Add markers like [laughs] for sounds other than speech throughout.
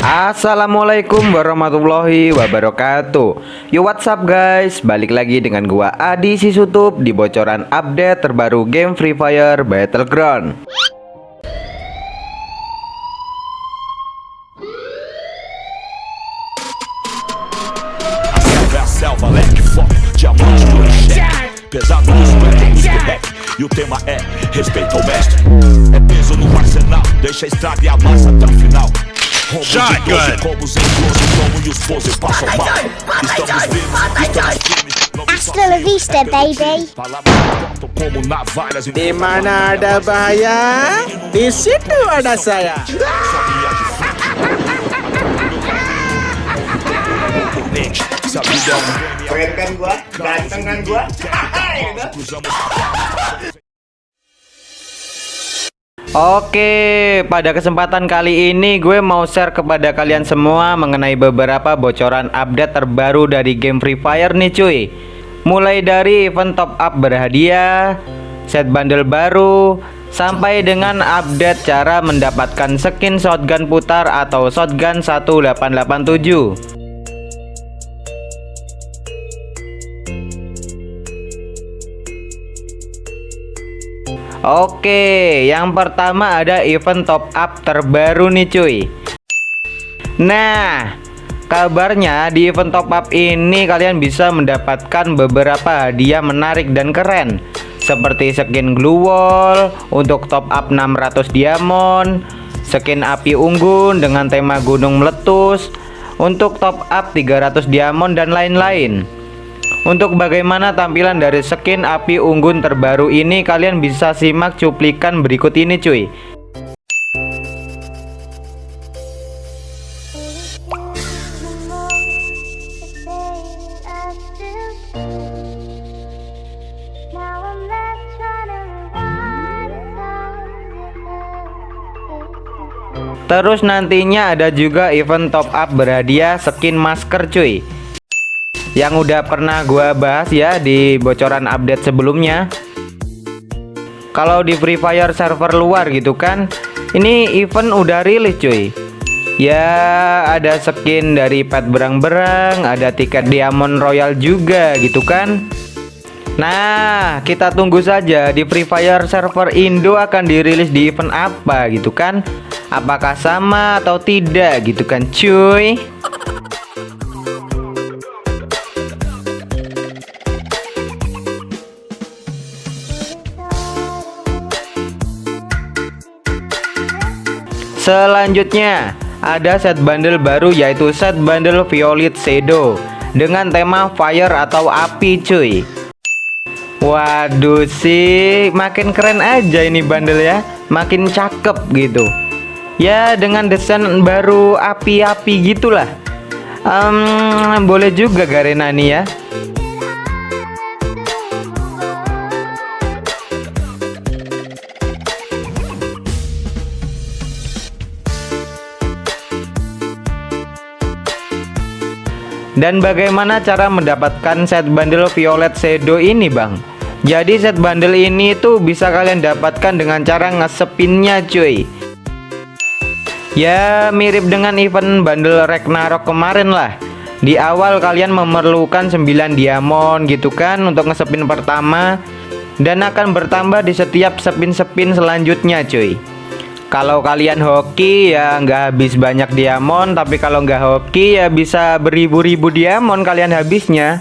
Assalamualaikum warahmatullahi wabarakatuh. Yo what's up guys? Balik lagi dengan gua Adi Sisutup Di bocoran update terbaru game Free Fire Battleground. Pesado E o tema é respeito ao mestre. É peso no arsenal. Deixa a estrada e a massa até o final Rombo de 12 combos em 12 Como os pose passam mal Estamos vivos, estamos firmes Hasta la vista, baby. Di mana ada bahaya, di situ ada saya. Keren kan gua? Ganteng kan gua? [laughs] Oke, pada kesempatan kali ini gue mau share kepada kalian semua mengenai beberapa bocoran update terbaru dari game Free Fire nih cuy. Mulai dari event top up berhadiah, set bundle baru, sampai dengan update cara mendapatkan skin shotgun putar atau shotgun 1887 Oke, yang pertama ada event top up terbaru nih cuy. Nah, kabarnya di event top up ini kalian bisa mendapatkan beberapa hadiah menarik dan keren. Seperti skin glue wall untuk top up 600 diamond Skin api unggun dengan tema gunung meletus Untuk top up 300 diamond dan lain-lain untuk bagaimana tampilan dari skin api unggun terbaru ini kalian bisa simak cuplikan berikut ini cuy. Terus nantinya ada juga event top up berhadiah skin masker cuy yang udah pernah gua bahas ya di bocoran update sebelumnya kalau di Free Fire server luar gitu kan ini event udah rilis cuy ya ada skin dari pet berang-berang ada tiket diamond royal juga gitu kan Nah, kita tunggu saja di Free Fire server Indo akan dirilis di event apa gitu kan? Apakah sama atau tidak gitu kan, cuy? Selanjutnya ada set bundle baru yaitu set bundle Violet Shadow dengan tema fire atau api cuy. Waduh sih makin keren aja ini bundle ya. Makin cakep gitu. Ya dengan desain baru api-api gitulah. Um, boleh juga Garena nih ya Dan bagaimana cara mendapatkan set bundle Violet Shadow ini bang? Jadi set bundle ini tuh bisa kalian dapatkan dengan cara ngesepinnya cuy. Ya mirip dengan event bundle Ragnarok kemarin lah. Di awal kalian memerlukan 9 diamond gitu kan untuk ngesepin pertama. Dan akan bertambah di setiap sepin-sepin selanjutnya cuy kalau kalian hoki ya nggak habis banyak diamond tapi kalau nggak hoki ya bisa beribu-ribu diamond kalian habisnya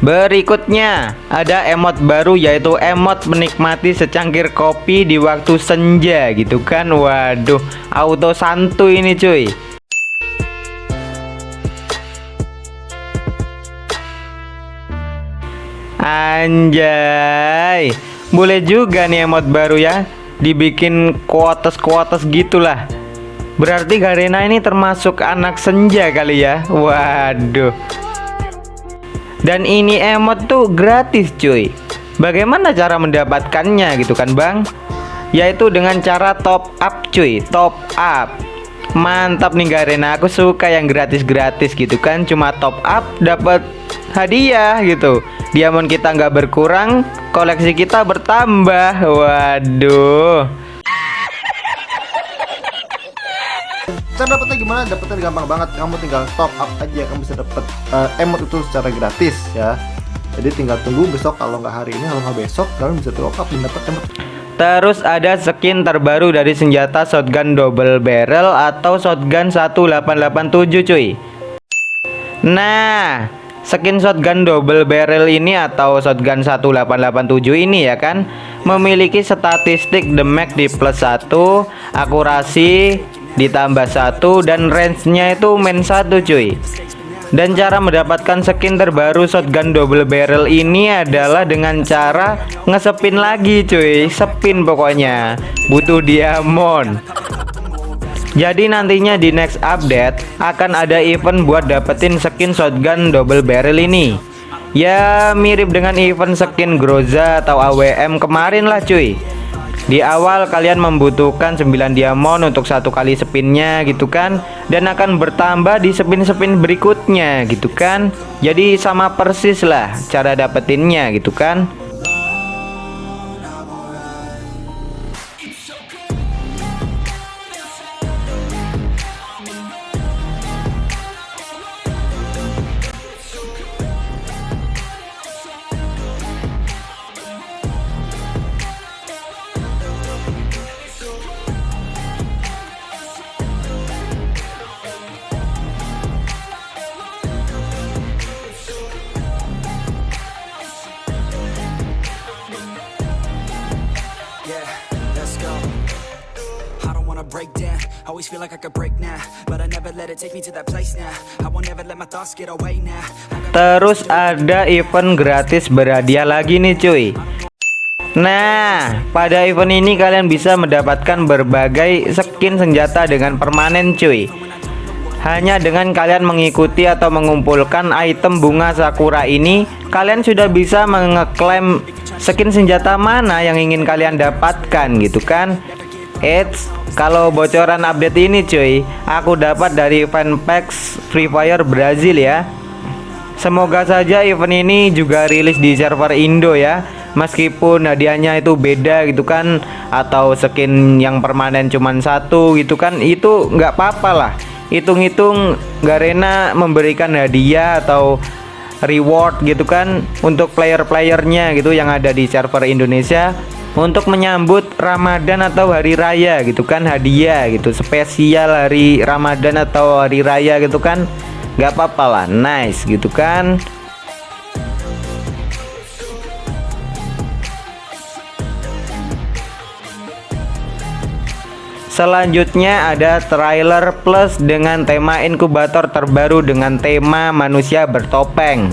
Berikutnya ada emot baru yaitu emot menikmati secangkir kopi di waktu senja gitu kan. Waduh auto santuy ini cuy. Anjay Boleh juga nih emot baru ya Dibikin kuotes-kuotes gitulah. Berarti Garena ini termasuk anak senja kali ya? Waduh dan ini emot tuh gratis cuy. Bagaimana cara mendapatkannya gitu kan bang? Yaitu dengan cara top up cuy. Top up. Mantap nih Garena Aku suka yang gratis-gratis gitu kan. Cuma top up dapat hadiah gitu. Diamond kita nggak berkurang Koleksi kita bertambah. Waduh cara dapetnya gimana? Dapetnya gampang banget. Kamu tinggal top up aja kamu bisa dapet uh, emot itu secara gratis ya. Jadi tinggal tunggu besok kalau nggak hari ini kalau nggak besok kalian bisa top up dan dapet emot. Terus ada skin terbaru dari senjata shotgun double barrel atau shotgun 1887 cuy. Nah skin shotgun double barrel ini atau shotgun 1887 ini ya kan Memiliki statistik damage di plus 1 Akurasi ditambah satu dan range-nya itu main satu cuy. Dan cara mendapatkan skin terbaru shotgun double barrel ini adalah dengan cara ngesepin lagi cuy. Sepin pokoknya. Butuh diamond. Jadi nantinya di next update akan ada event buat dapetin skin shotgun double barrel ini. Ya mirip dengan event skin Groza atau AWM kemarin lah cuy di awal kalian membutuhkan 9 diamond untuk satu kali spinnya gitu kan? Dan akan bertambah di spin-spin berikutnya gitu kan? Jadi sama persis lah cara dapetinnya gitu kan Always feel like I could break now But I never let it take me to that place now. I won't never let my thoughts get away now. Terus ada event gratis berhadiah lagi nih cuy. Nah, pada event ini kalian bisa mendapatkan berbagai skin senjata dengan permanen cuy. Hanya dengan kalian mengikuti atau mengumpulkan item bunga sakura ini Kalian sudah bisa mengeklaim skin senjata mana yang ingin kalian dapatkan gitu kan Eits kalau bocoran update ini cuy Aku dapat dari fanpage Free Fire Brazil ya. Semoga saja event ini juga rilis di server Indo ya. Meskipun hadiahnya itu beda gitu kan Atau skin yang permanen cuman satu gitu kan Itu nggak apa-apa lah. Hitung-hitung Garena memberikan hadiah atau reward gitu kan Untuk player-playernya gitu yang ada di server Indonesia untuk menyambut Ramadan atau hari raya gitu kan hadiah gitu. Spesial hari Ramadan atau hari raya gitu kan nggak apa-apa lah. Nice gitu kan. Selanjutnya ada trailer plus dengan tema inkubator terbaru dengan tema manusia bertopeng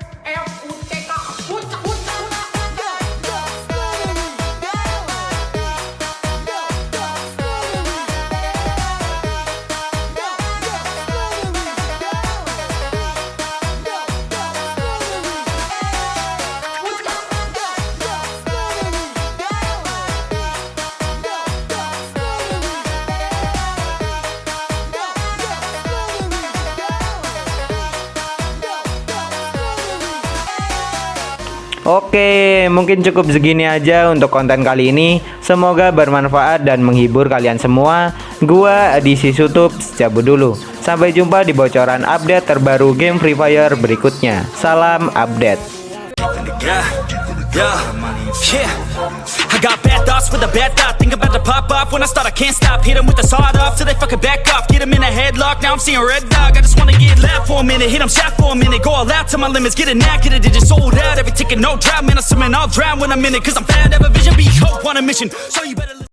Oke, mungkin cukup segini aja untuk konten kali ini. Semoga bermanfaat dan menghibur kalian semua. Gua edisi YouTube cabut dulu. Sampai jumpa di bocoran update terbaru game Free Fire berikutnya. Salam update. Yeah, yeah. I got bad thoughts with a bad thought. Think about to pop off when I start. I can't stop. Hit 'em with the sawed off till they fucking back off. Get 'em in a headlock. Now I'm seeing red dog. I just wanna get loud for a minute. Hit 'em shot for a minute. Go all out to my limits. Get a knack, get a digit sold out. Every ticket, no drought. Man, I'm swimming. I'll drown when I'm in it. Cause I'm bad. Have a vision. Be hope on a mission. So you better.